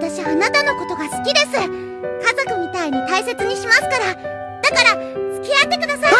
私あなたのことが好きです。家族みたいに大切にしますから。だから付き合ってください。